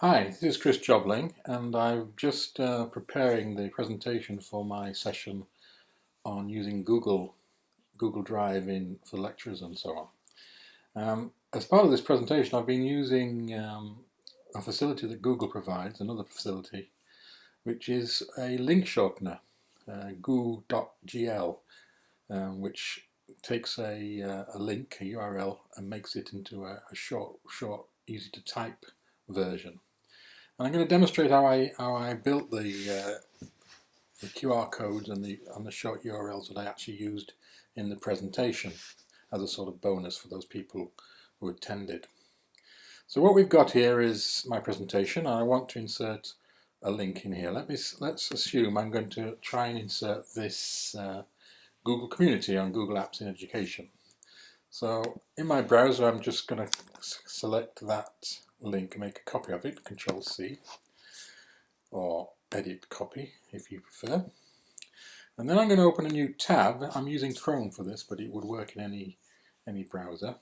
Hi, this is Chris Jobling and I'm just uh, preparing the presentation for my session on using Google Google Drive in for lectures and so on. Um, as part of this presentation I've been using um, a facility that Google provides, another facility, which is a link shortener, uh, goo.gl, um, which takes a, uh, a link, a URL, and makes it into a, a short, short, easy to type version. And I'm going to demonstrate how I how I built the uh, the QR codes and the and the short URLs that I actually used in the presentation as a sort of bonus for those people who attended. So what we've got here is my presentation. I want to insert a link in here. Let me let's assume I'm going to try and insert this uh, Google Community on Google Apps in Education. So in my browser, I'm just going to select that link, make a copy of it, Control C, or edit copy if you prefer. And then I'm going to open a new tab. I'm using Chrome for this, but it would work in any any browser.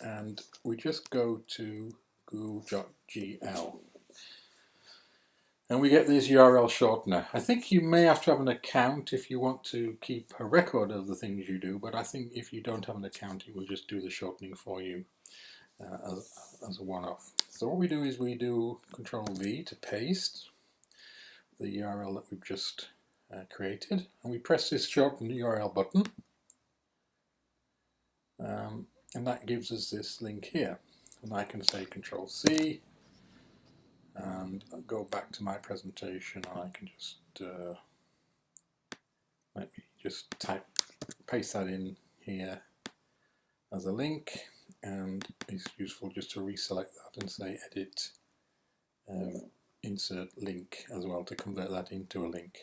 And we just go to goo.gl. And we get this URL shortener. I think you may have to have an account if you want to keep a record of the things you do, but I think if you don't have an account, it will just do the shortening for you uh, as, as a one-off. So what we do is we do Control V to paste the URL that we've just uh, created and we press this shorten URL button um, and that gives us this link here and I can say Control C and go back to my presentation and I can just uh, let me just type paste that in here as a link and it's useful just to reselect that and say edit um, insert link as well to convert that into a link.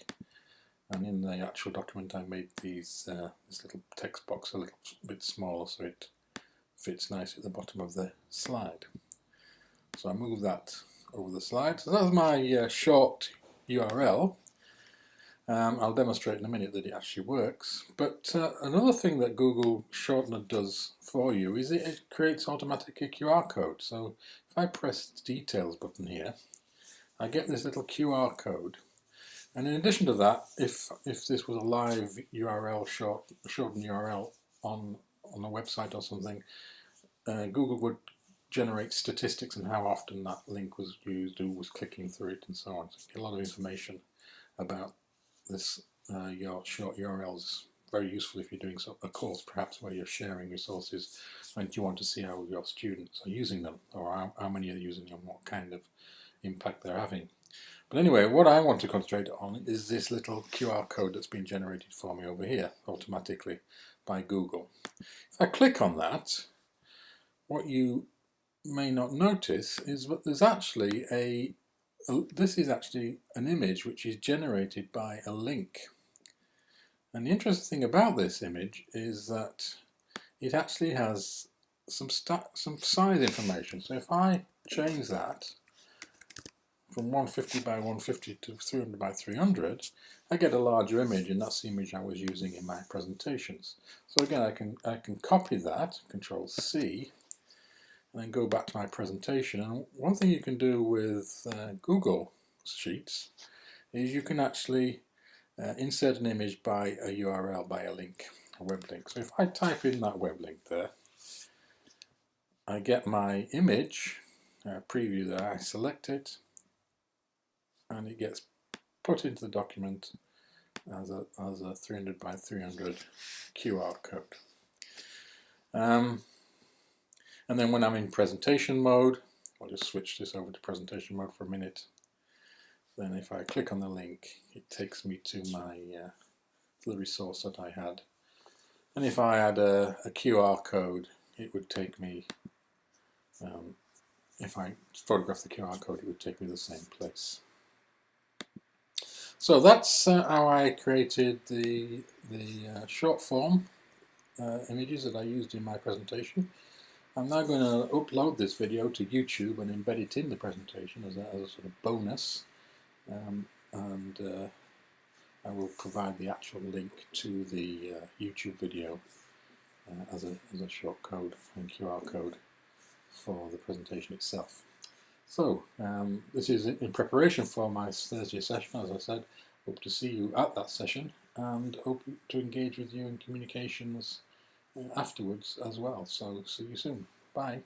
And in the actual document I made these uh, this little text box a little bit smaller so it fits nice at the bottom of the slide. So I move that over the slide so that's my uh, short URL um, I'll demonstrate in a minute that it actually works. But uh, another thing that Google Shortener does for you is it, it creates automatic QR code. So if I press the details button here, I get this little QR code. And in addition to that, if if this was a live URL short shortened URL on on a website or something, uh, Google would generate statistics and how often that link was used, who was clicking through it, and so on. So a lot of information about this uh, your short URLs very useful if you're doing a course perhaps where you're sharing resources and you want to see how your students are using them or how, how many are using them, what kind of impact they're having. But anyway, what I want to concentrate on is this little QR code that's been generated for me over here automatically by Google. If I click on that, what you may not notice is that there's actually a this is actually an image which is generated by a link. And the interesting thing about this image is that it actually has some some size information. So if I change that from 150 by 150 to 300 by 300, I get a larger image, and that's the image I was using in my presentations. So again, I can I can copy that, Control C, and then go back to my presentation. And one thing you can do with uh, Google Sheets is you can actually uh, insert an image by a URL, by a link, a web link. So if I type in that web link there, I get my image uh, preview there, I select it, and it gets put into the document as a, as a 300 by 300 QR code. Um, and then when I'm in presentation mode, I'll just switch this over to presentation mode for a minute. Then if I click on the link, it takes me to my uh, the resource that I had. And if I add a, a QR code, it would take me, um, if I photograph the QR code, it would take me to the same place. So that's uh, how I created the, the uh, short form uh, images that I used in my presentation. I'm now going to upload this video to YouTube and embed it in the presentation as a, as a sort of bonus um, and uh, I will provide the actual link to the uh, YouTube video uh, as, a, as a short code and QR code for the presentation itself. So um, this is in preparation for my Thursday session, as I said. Hope to see you at that session and hope to engage with you in communications afterwards as well. So see you soon. Bye.